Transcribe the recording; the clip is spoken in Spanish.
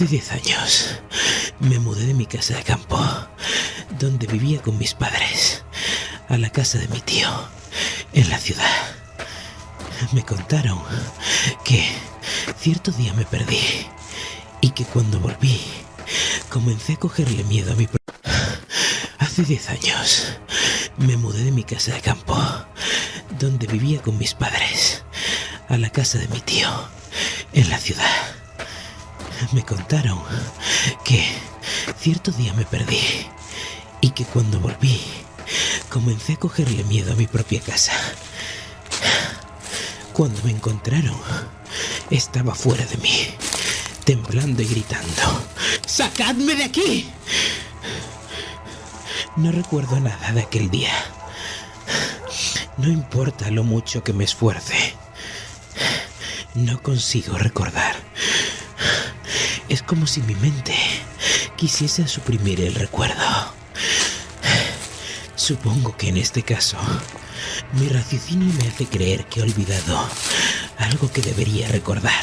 Hace 10 años me mudé de mi casa de campo, donde vivía con mis padres, a la casa de mi tío, en la ciudad. Me contaron que cierto día me perdí y que cuando volví comencé a cogerle miedo a mi... Hace 10 años me mudé de mi casa de campo, donde vivía con mis padres, a la casa de mi tío, en la ciudad. Me contaron que cierto día me perdí y que cuando volví comencé a cogerle miedo a mi propia casa. Cuando me encontraron, estaba fuera de mí, temblando y gritando, ¡Sacadme de aquí! No recuerdo nada de aquel día. No importa lo mucho que me esfuerce. No consigo recordar. Como si mi mente quisiese suprimir el recuerdo. Supongo que en este caso, mi raciocinio me hace creer que he olvidado algo que debería recordar.